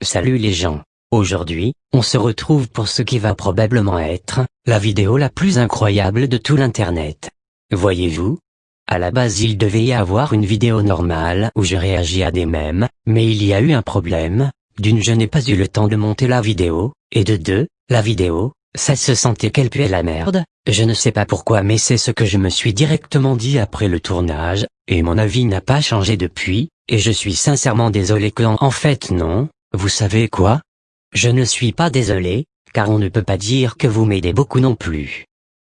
Salut les gens. Aujourd'hui, on se retrouve pour ce qui va probablement être, la vidéo la plus incroyable de tout l'internet. Voyez-vous? À la base il devait y avoir une vidéo normale où je réagis à des mèmes, mais il y a eu un problème, d'une je n'ai pas eu le temps de monter la vidéo, et de deux, la vidéo, ça se sentait qu'elle puait la merde, je ne sais pas pourquoi mais c'est ce que je me suis directement dit après le tournage, et mon avis n'a pas changé depuis, et je suis sincèrement désolé que en fait non, vous savez quoi? Je ne suis pas désolé, car on ne peut pas dire que vous m'aidez beaucoup non plus.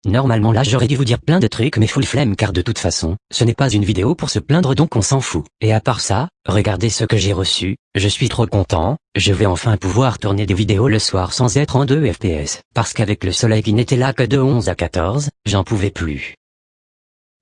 Normalement là j'aurais dû vous dire plein de trucs mais full flemme car de toute façon, ce n'est pas une vidéo pour se plaindre donc on s'en fout. Et à part ça, regardez ce que j'ai reçu, je suis trop content, je vais enfin pouvoir tourner des vidéos le soir sans être en 2 FPS. Parce qu'avec le soleil qui n'était là que de 11 à 14, j'en pouvais plus.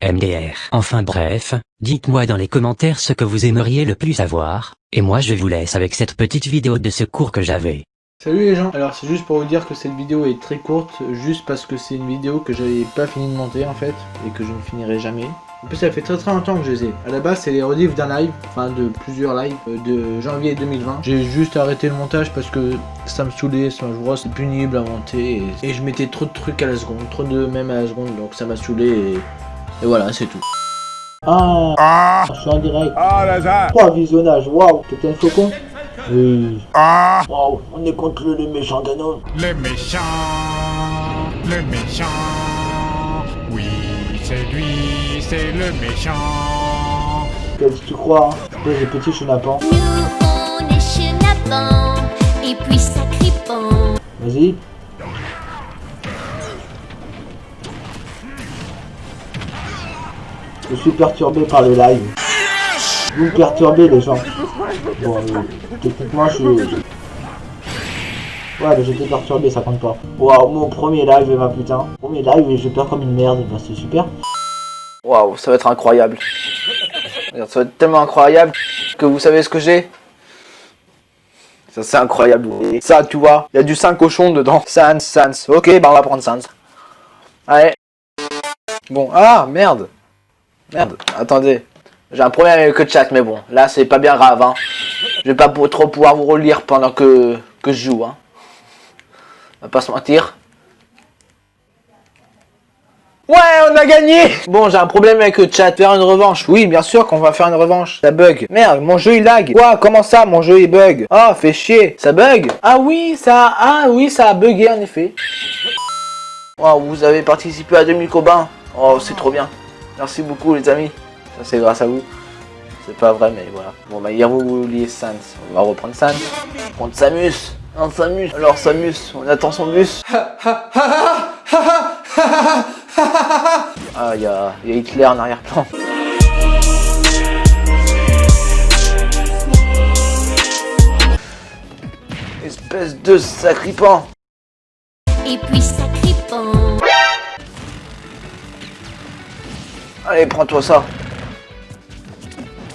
MDR. Enfin bref, dites-moi dans les commentaires ce que vous aimeriez le plus savoir, et moi je vous laisse avec cette petite vidéo de secours que j'avais. Salut les gens, alors c'est juste pour vous dire que cette vidéo est très courte, juste parce que c'est une vidéo que j'avais pas fini de monter en fait, et que je ne finirai jamais. En plus ça fait très très longtemps que je les ai. A la base c'est les rediffs d'un live, enfin de plusieurs lives, euh, de janvier 2020. J'ai juste arrêté le montage parce que ça me saoulait, Smash c'est pénible à monter, et, et je mettais trop de trucs à la seconde, trop de mèmes à la seconde, donc ça m'a saoulé, et, et voilà c'est tout. Ah, Ah je suis en direct. Ah Lazare Trois visionnages, waouh, t'es un faucon Oui. Ah Waouh, on est contre le méchant Ganon. Le méchant Le méchant Oui, c'est lui, c'est le méchant Qu'est-ce que tu crois hein j'ai petit chenapan. Nous on est chenapans et puis sacripant. Vas-y. Je suis perturbé par le live. Vous me perturbez les gens. Bon, techniquement je suis... Ouais, mais j'étais perturbé, ça compte pas. Waouh, mon premier live, ma putain. Premier live et je perds comme une merde, bah, c'est super. Waouh, ça va être incroyable. Ça va être tellement incroyable que vous savez ce que j'ai Ça c'est incroyable. Ça, tu vois, il y a du 5 cochons dedans. Sans, sans. Ok, bah on va prendre sans. Allez. Bon, ah, merde. Merde, attendez. J'ai un problème avec le chat, mais bon, là c'est pas bien grave. Hein. Je vais pas trop pouvoir vous relire pendant que, que je joue. Hein. On va pas se mentir. Ouais, on a gagné Bon, j'ai un problème avec le chat. Faire une revanche. Oui, bien sûr qu'on va faire une revanche. Ça bug. Merde, mon jeu il lag. Quoi? Comment ça Mon jeu il bug? Ah, fait chier. Ça bug? Ah oui, ça... Ah oui, ça a bugué en effet. Wow, vous avez participé à 2000 combats. Oh, c'est trop bien. Merci beaucoup les amis. Ça c'est grâce à vous. C'est pas vrai, mais voilà. Bon, bah hier vous vouliez Sans. On va reprendre Sans. Contre Samus. Un Samus. Alors Samus, on attend son bus. Ah, il y a, y a Hitler en arrière-plan. Espèce de sacripant. Et puis sacripant. Allez, prends-toi ça.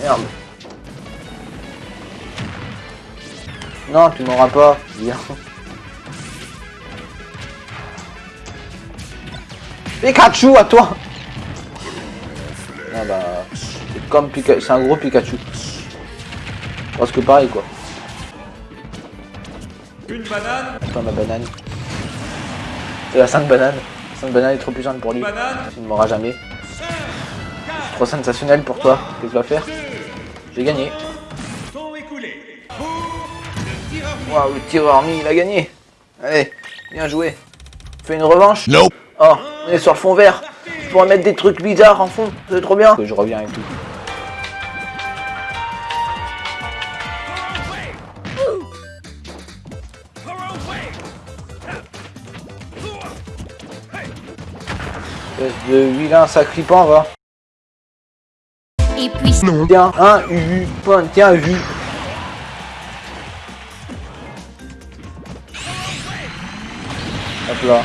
Merde. Non, tu m'auras pas. Viens. Pikachu à toi Ah bah... C'est comme Pikachu, c'est un gros Pikachu. Presque pareil quoi. Une banane Attends ma banane. C'est la 5 bananes. 5 bananes est trop puissante pour lui. Banane Tu ne m'auras jamais. Trop sensationnel pour toi. Qu'est-ce que tu vas faire J'ai gagné. Waouh, le tireur mis, il a gagné. Allez, bien joué. Fais une revanche Nope Oh, on est sur le fond vert. Je pourrais mettre des trucs bizarres en fond. C'est trop bien. Que je reviens avec tout. De vilain sacripant, va. Et puis Tiens, un U, point, tiens, vu. Hop là.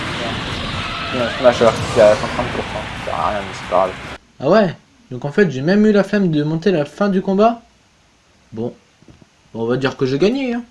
Tiens, Tiens, smasher, qui a 130%. Ça sert à rien, mais c'est pas grave. Ah ouais? Donc en fait j'ai même eu la flemme de monter la fin du combat Bon. Bon, on va dire que j'ai gagné hein.